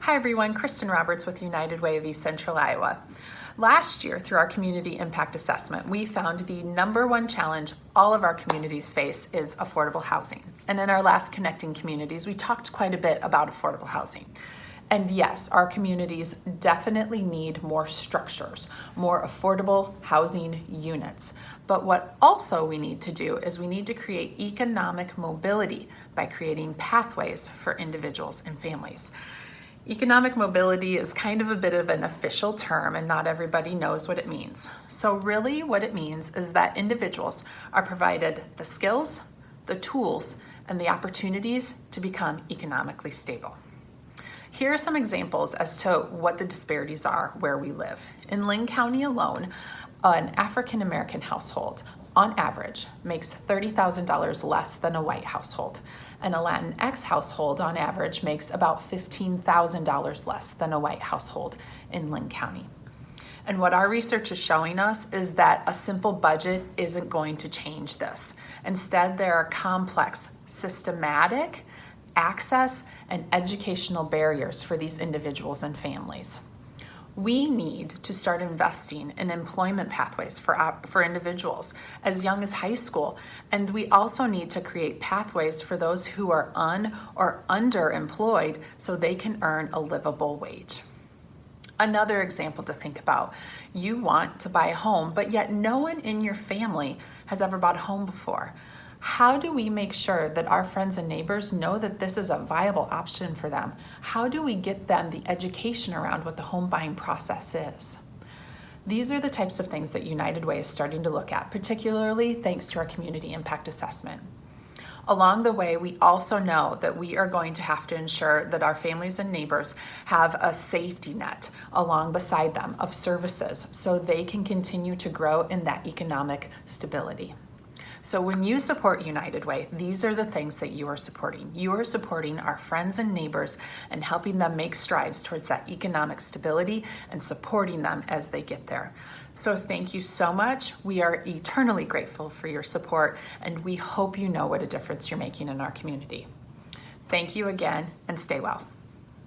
Hi everyone, Kristen Roberts with United Way of East Central Iowa. Last year, through our community impact assessment, we found the number one challenge all of our communities face is affordable housing. And in our last Connecting Communities, we talked quite a bit about affordable housing. And yes, our communities definitely need more structures, more affordable housing units. But what also we need to do is we need to create economic mobility by creating pathways for individuals and families. Economic mobility is kind of a bit of an official term and not everybody knows what it means. So really what it means is that individuals are provided the skills, the tools, and the opportunities to become economically stable. Here are some examples as to what the disparities are where we live. In Linn County alone, an African-American household on average makes $30,000 less than a white household. And a Latinx household on average makes about $15,000 less than a white household in Linn County. And what our research is showing us is that a simple budget isn't going to change this. Instead, there are complex, systematic access and educational barriers for these individuals and families we need to start investing in employment pathways for, for individuals as young as high school. And we also need to create pathways for those who are un or underemployed so they can earn a livable wage. Another example to think about, you want to buy a home, but yet no one in your family has ever bought a home before how do we make sure that our friends and neighbors know that this is a viable option for them? How do we get them the education around what the home buying process is? These are the types of things that United Way is starting to look at, particularly thanks to our community impact assessment. Along the way, we also know that we are going to have to ensure that our families and neighbors have a safety net along beside them of services so they can continue to grow in that economic stability. So when you support United Way, these are the things that you are supporting. You are supporting our friends and neighbors and helping them make strides towards that economic stability and supporting them as they get there. So thank you so much. We are eternally grateful for your support and we hope you know what a difference you're making in our community. Thank you again and stay well.